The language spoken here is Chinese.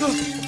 啊啊